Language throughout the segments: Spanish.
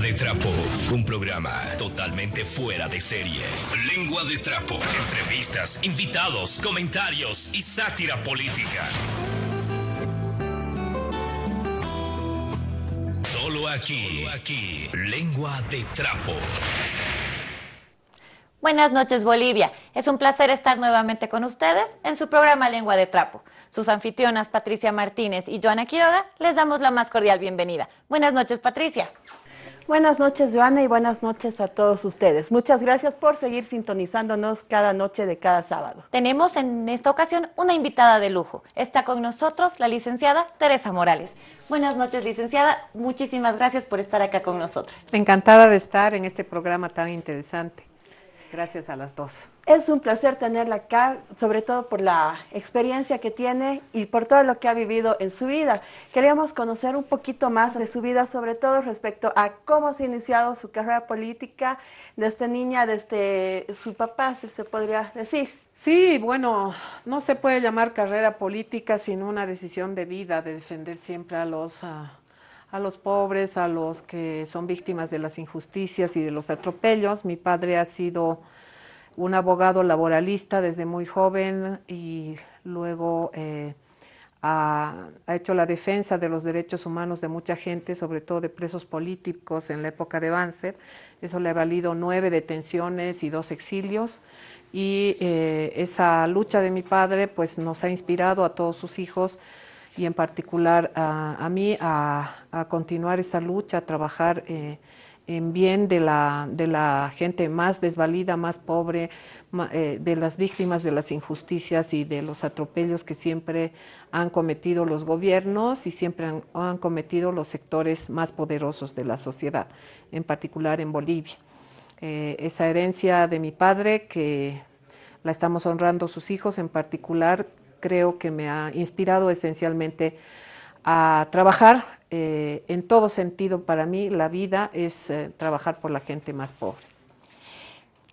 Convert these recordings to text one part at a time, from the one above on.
De Trapo, un programa totalmente fuera de serie. Lengua de Trapo, entrevistas, invitados, comentarios y sátira política. Solo aquí, aquí, Lengua de Trapo. Buenas noches Bolivia, es un placer estar nuevamente con ustedes en su programa Lengua de Trapo. Sus anfitrionas Patricia Martínez y Joana Quiroga les damos la más cordial bienvenida. Buenas noches Patricia. Buenas noches Joana y buenas noches a todos ustedes. Muchas gracias por seguir sintonizándonos cada noche de cada sábado. Tenemos en esta ocasión una invitada de lujo. Está con nosotros la licenciada Teresa Morales. Buenas noches licenciada, muchísimas gracias por estar acá con nosotros. Encantada de estar en este programa tan interesante. Gracias a las dos. Es un placer tenerla acá, sobre todo por la experiencia que tiene y por todo lo que ha vivido en su vida. Queríamos conocer un poquito más de su vida, sobre todo respecto a cómo se ha iniciado su carrera política desde niña, desde su papá, si se podría decir. Sí, bueno, no se puede llamar carrera política sino una decisión de vida, de defender siempre a los... a los pobres, a los que son víctimas de las injusticias y de los atropellos. Mi padre ha sido un abogado laboralista desde muy joven y luego eh, ha, hecho la defensa de los derechos humanos de mucha gente, sobre todo de presos políticos en la época de Banzer. Eso le ha valido nueve detenciones y dos exilios. Y eh, esa lucha de mi padre pues, nos ha inspirado a todos sus hijos y en particular a, mí a, continuar esa lucha, a trabajar eh, en bien de la, de la gente más desvalida, más pobre, eh, de las víctimas de las injusticias y de los atropellos que siempre han cometido los gobiernos y siempre han, cometido los sectores más poderosos de la sociedad, en particular en Bolivia. Eh, esa herencia de mi padre que la estamos honrando sus hijos en particular creo que me ha inspirado esencialmente a trabajar eh, en todo sentido. Para mí la vida es eh, trabajar por la gente más pobre.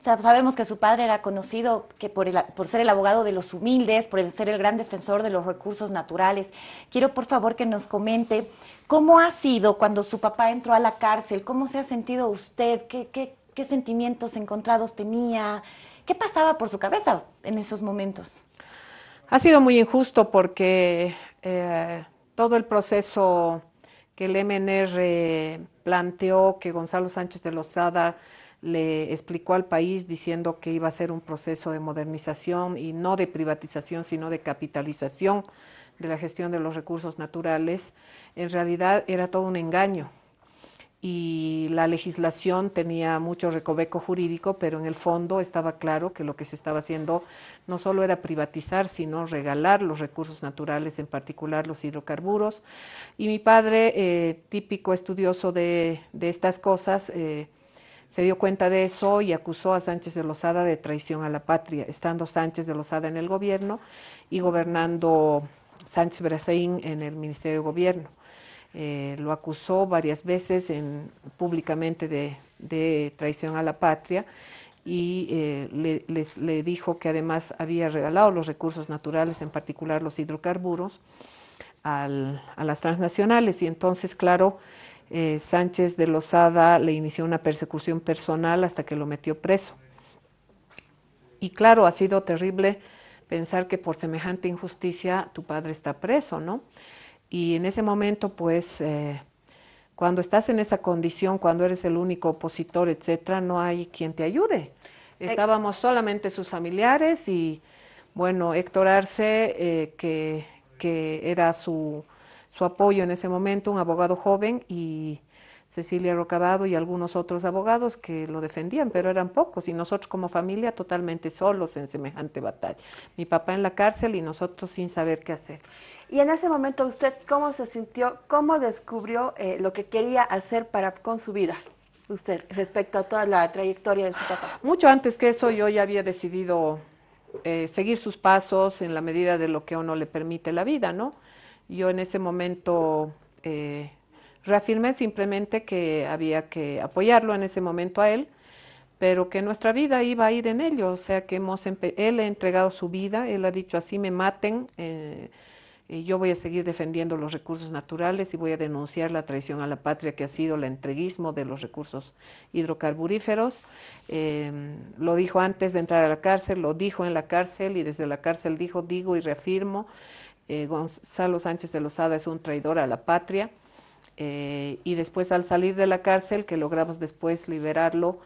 Sabemos que su padre era conocido que por, por, ser el abogado de los humildes, por el ser el gran defensor de los recursos naturales. Quiero por favor que nos comente cómo ha sido cuando su papá entró a la cárcel, cómo se ha sentido usted, qué, qué, qué sentimientos encontrados tenía, qué pasaba por su cabeza en esos momentos. Ha sido muy injusto porque eh, todo el proceso que el MNR planteó, que Gonzalo Sánchez de Lozada le explicó al país diciendo que iba a ser un proceso de modernización y no de privatización, sino de capitalización de la gestión de los recursos naturales, en realidad era todo un engaño y la legislación tenía mucho recoveco jurídico, pero en el fondo estaba claro que lo que se estaba haciendo no solo era privatizar, sino regalar los recursos naturales, en particular los hidrocarburos. Y mi padre, eh, típico estudioso de, estas cosas, eh, se dio cuenta de eso y acusó a Sánchez de Lozada de traición a la patria, estando Sánchez de Lozada en el gobierno y gobernando Sánchez Brazaín en el Ministerio de Gobierno. Eh, lo acusó varias veces en, públicamente de, traición a la patria y eh, le, dijo que además había regalado los recursos naturales, en particular los hidrocarburos, a las transnacionales. Y entonces, claro, eh, Sánchez de Lozada le inició una persecución personal hasta que lo metió preso. Y claro, ha sido terrible pensar que por semejante injusticia tu padre está preso, ¿no? Y en ese momento, pues, eh, cuando estás en esa condición, cuando eres el único opositor, etcétera, no hay quien te ayude. Estábamos solamente sus familiares y, bueno, Héctor Arce, eh, que, que, era su, su apoyo en ese momento, un abogado joven, y Cecilia Rocabado y algunos otros abogados que lo defendían, pero eran pocos y nosotros como familia totalmente solos en semejante batalla. Mi papá en la cárcel y nosotros sin saber qué hacer. Y en ese momento usted, ¿cómo se sintió? ¿Cómo descubrió eh, lo que quería hacer para con su vida? Usted, respecto a toda la trayectoria de su papá. Mucho antes que eso, yo ya había decidido eh, seguir sus pasos en la medida de lo que a uno le permite la vida, ¿no? Yo en ese momento eh, reafirmé simplemente que había que apoyarlo en ese momento a él, pero que nuestra vida iba a ir en ello, o sea que hemos él ha entregado su vida, él ha dicho así, me maten, Eh, yo voy a seguir defendiendo los recursos naturales y voy a denunciar la traición a la patria que ha sido el entreguismo de los recursos hidrocarburíferos. Em, lo dijo antes de entrar a la cárcel, lo dijo en la cárcel y desde la cárcel dijo, digo y reafirmo, eh, Gonzalo Sánchez de Lozada es un traidor a la patria. Eh, y después al salir de la cárcel, que logramos después liberarlo,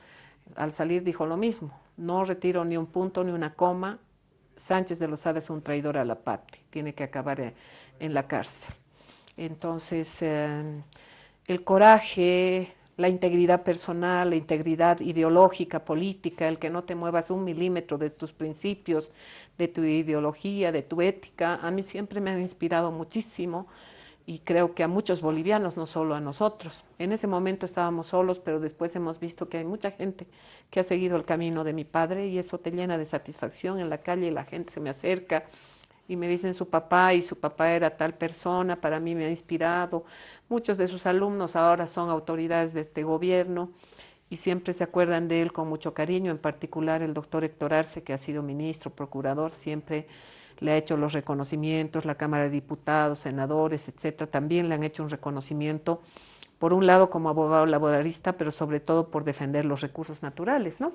al salir dijo lo mismo, no retiro ni un punto ni una coma, Sánchez de Lozada es un traidor a la patria, tiene que acabar en, la cárcel. Entonces, eh, el coraje, la integridad personal, la integridad ideológica, política, el que no te muevas un milímetro de tus principios, de tu ideología, de tu ética, a mí siempre me ha inspirado muchísimo y creo que a muchos bolivianos, no solo a nosotros. En ese momento estábamos solos, pero después hemos visto que hay mucha gente que ha seguido el camino de mi padre y eso te llena de satisfacción en la calle la gente se me acerca y me dicen su papá y su papá era tal persona, para mí me ha inspirado. Muchos de sus alumnos ahora son autoridades de este gobierno y siempre se acuerdan de él con mucho cariño, en particular el doctor Héctor Arce, que ha sido ministro, procurador, siempre le ha hecho los reconocimientos, la Cámara de Diputados, senadores, etcétera, también le han hecho un reconocimiento, por un lado como abogado laboralista, pero sobre todo por defender los recursos naturales, ¿no?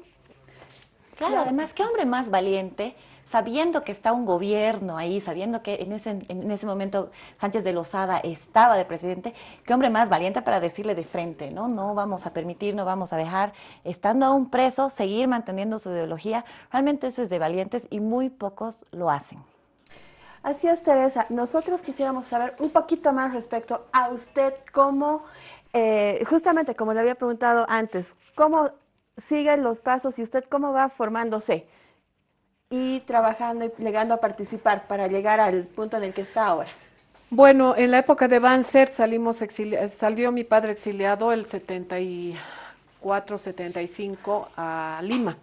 Claro, además, qué hombre más valiente, sabiendo que está un gobierno ahí, sabiendo que en ese, en ese momento Sánchez de Lozada estaba de presidente, qué hombre más valiente para decirle de frente, ¿no? No vamos a permitir, no vamos a dejar, estando aún preso, seguir manteniendo su ideología. Realmente eso es de valientes y muy pocos lo hacen. Así es, Teresa. Nosotros quisiéramos saber un poquito más respecto a usted, cómo, eh, justamente como le había preguntado antes, cómo siguen los pasos y usted cómo va formándose y trabajando y llegando a participar para llegar al punto en el que está ahora. Bueno, en la época de Banzer salimos salió mi padre exiliado el 74, 75 a Lima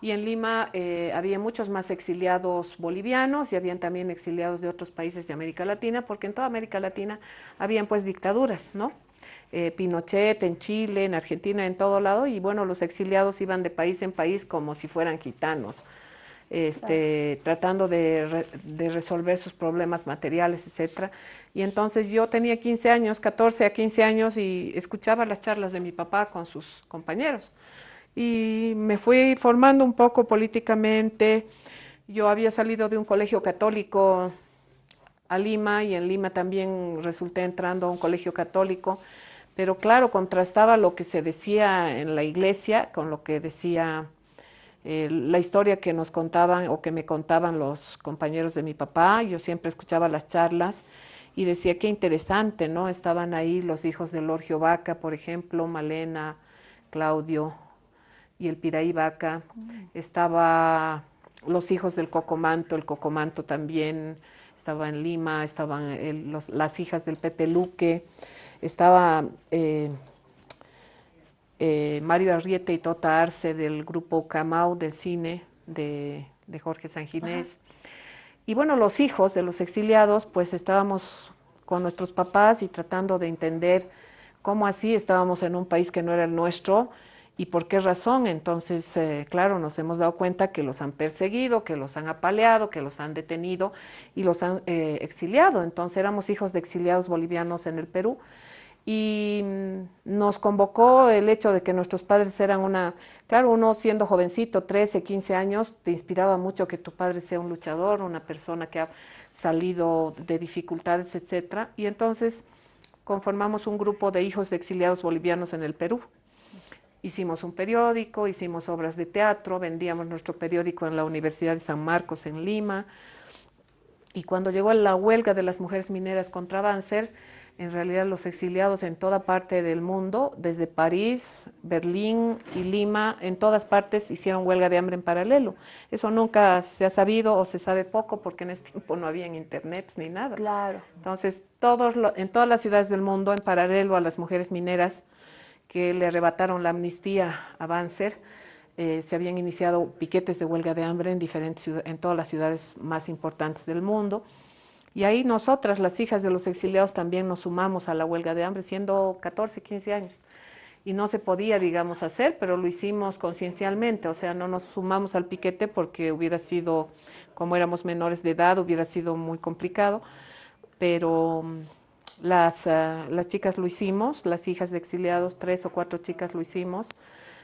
y en Lima eh, había muchos más exiliados bolivianos y habían también exiliados de otros países de América Latina, porque en toda América Latina habían pues dictaduras, ¿no? Eh, Pinochet en Chile, en Argentina, en todo lado, y bueno, los exiliados iban de país en país como si fueran gitanos, este, tratando de, de, resolver sus problemas materiales, etcétera. Y entonces yo tenía 15 años, 14 a 15 años, y escuchaba las charlas de mi papá con sus compañeros y me fui formando un poco políticamente. Yo había salido de un colegio católico a Lima y en Lima también resulté entrando a un colegio católico, pero claro, contrastaba lo que se decía en la iglesia con lo que decía eh, la historia que nos contaban o que me contaban los compañeros de mi papá. Yo siempre escuchaba las charlas y decía qué interesante, ¿no? Estaban ahí los hijos de Lorgio Vaca, por ejemplo, Malena, Claudio, y el Piraí Vaca, mm. estaba los hijos del Cocomanto, el Cocomanto también estaba en Lima, estaban las hijas del Pepe Luque, estaba eh, eh, Mario Arriete y Tota Arce del grupo Camau del cine de, Jorge Sanginés. Y bueno, los hijos de los exiliados, pues estábamos con nuestros papás y tratando de entender cómo así estábamos en un país que no era el nuestro, ¿Y por qué razón? Entonces, eh, claro, nos hemos dado cuenta que los han perseguido, que los han apaleado, que los han detenido y los han eh, exiliado. Entonces, éramos hijos de exiliados bolivianos en el Perú y mm, nos convocó el hecho de que nuestros padres eran una, claro, uno siendo jovencito, 13, 15 años, te inspiraba mucho que tu padre sea un luchador, una persona que ha salido de dificultades, etcétera. Y entonces conformamos un grupo de hijos de exiliados bolivianos en el Perú. Hicimos un periódico, hicimos obras de teatro, vendíamos nuestro periódico en la Universidad de San Marcos en Lima. Y cuando llegó la huelga de las mujeres mineras contra Banzer, en realidad los exiliados en toda parte del mundo, desde París, Berlín y Lima, en todas partes hicieron huelga de hambre en paralelo. Eso nunca se ha sabido o se sabe poco porque en ese tiempo no había internet ni nada. Claro. Entonces, todos en todas las ciudades del mundo, en paralelo a las mujeres mineras, que le arrebataron la amnistía a Banzer, eh, se habían iniciado piquetes de huelga de hambre en, diferentes, en todas las ciudades más importantes del mundo. Y ahí nosotras, las hijas de los exiliados, también nos sumamos a la huelga de hambre, siendo 14, 15 años. Y no se podía, digamos, hacer, pero lo hicimos conciencialmente, o sea, no nos sumamos al piquete porque hubiera sido, como éramos menores de edad, hubiera sido muy complicado pero mm, las, ah, las chicas lo hicimos, las hijas de exiliados, tres o cuatro chicas lo hicimos,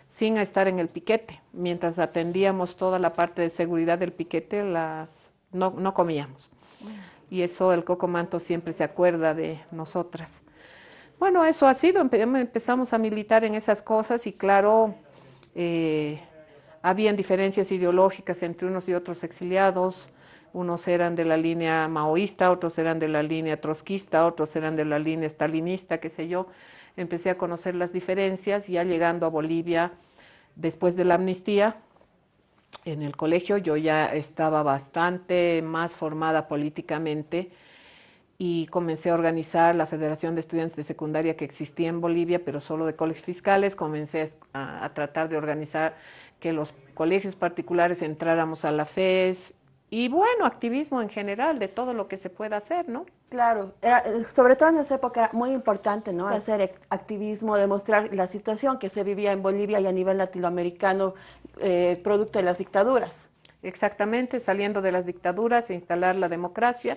sin estar en el piquete. Mientras atendíamos toda la parte de seguridad del piquete, las, no, no comíamos. Y eso el Coco Manto siempre se acuerda de nosotras. Bueno, eso ha sido, empezamos a militar en esas cosas y claro, eh, habían diferencias ideológicas entre unos y otros exiliados, unos eran de la línea maoísta, otros eran de la línea trotskista, otros eran de la línea stalinista, qué sé yo. Empecé a conocer las diferencias, ya llegando a Bolivia después de la amnistía, en el colegio yo ya estaba bastante más formada políticamente y comencé a organizar la Federación de Estudiantes de Secundaria que existía en Bolivia, pero solo de colegios fiscales. Comencé a, tratar de organizar que los colegios particulares entráramos a la FES y bueno, activismo en general de todo lo que se pueda hacer, ¿no? Claro, sobre todo en esa época era muy importante, ¿no? Hacer activismo, demostrar la situación que se vivía en Bolivia y a nivel latinoamericano, eh, producto de las dictaduras. Exactamente, saliendo de las dictaduras e instalar la democracia.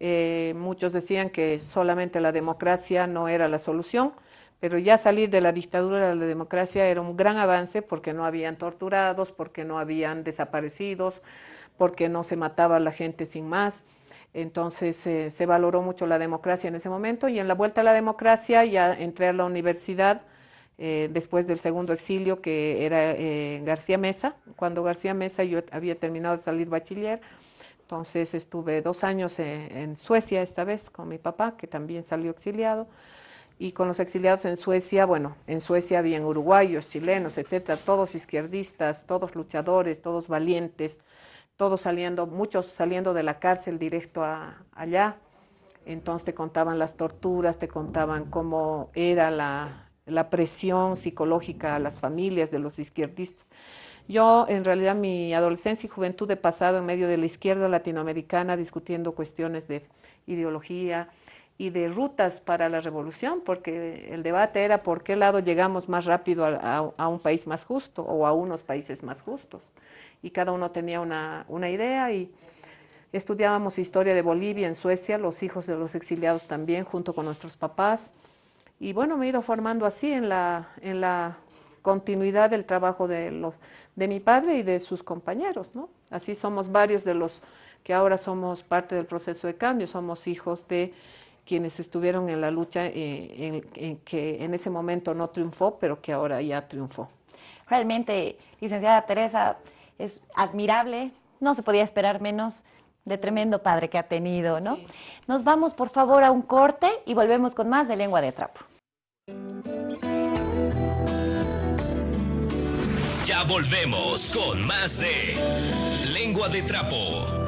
Eh, muchos decían que solamente la democracia no era la solución, pero ya salir de la dictadura a la democracia era un gran avance porque no habían torturados, porque no habían desaparecidos, porque no se mataba a la gente sin más. Entonces eh, se valoró mucho la democracia en ese momento y en la vuelta a la democracia ya entré a la universidad eh, después del segundo exilio que era eh, García Mesa. Cuando García Mesa yo había terminado de salir bachiller, entonces estuve dos años en Suecia esta vez con mi papá que también salió exiliado y con los exiliados en Suecia, bueno, en Suecia habían uruguayos, chilenos, etcétera, todos izquierdistas, todos luchadores, todos valientes, todos saliendo, muchos saliendo de la cárcel directo a, allá. Entonces te contaban las torturas, te contaban cómo era la, presión psicológica a las familias de los izquierdistas. Yo, en realidad, mi adolescencia y juventud he pasado en medio de la izquierda latinoamericana discutiendo cuestiones de ideología y de rutas para la revolución, porque el debate era por qué lado llegamos más rápido a un país más justo o a unos países más justos y cada uno tenía una, una idea y estudiábamos historia de Bolivia en Suecia, los hijos de los exiliados también, junto con nuestros papás. Y bueno, me he ido formando así en la, en la continuidad del trabajo de, los, de mi padre y de sus compañeros, ¿no? Así somos varios de los que ahora somos parte del proceso de cambio, somos hijos de quienes estuvieron en la lucha eh, en, que en ese momento no triunfó, pero que ahora ya triunfó. Realmente, licenciada Teresa, es admirable, no se podía esperar menos de tremendo padre que ha tenido, ¿no? Nos vamos por favor a un corte y volvemos con más de lengua de trapo. Ya volvemos con más de lengua de trapo.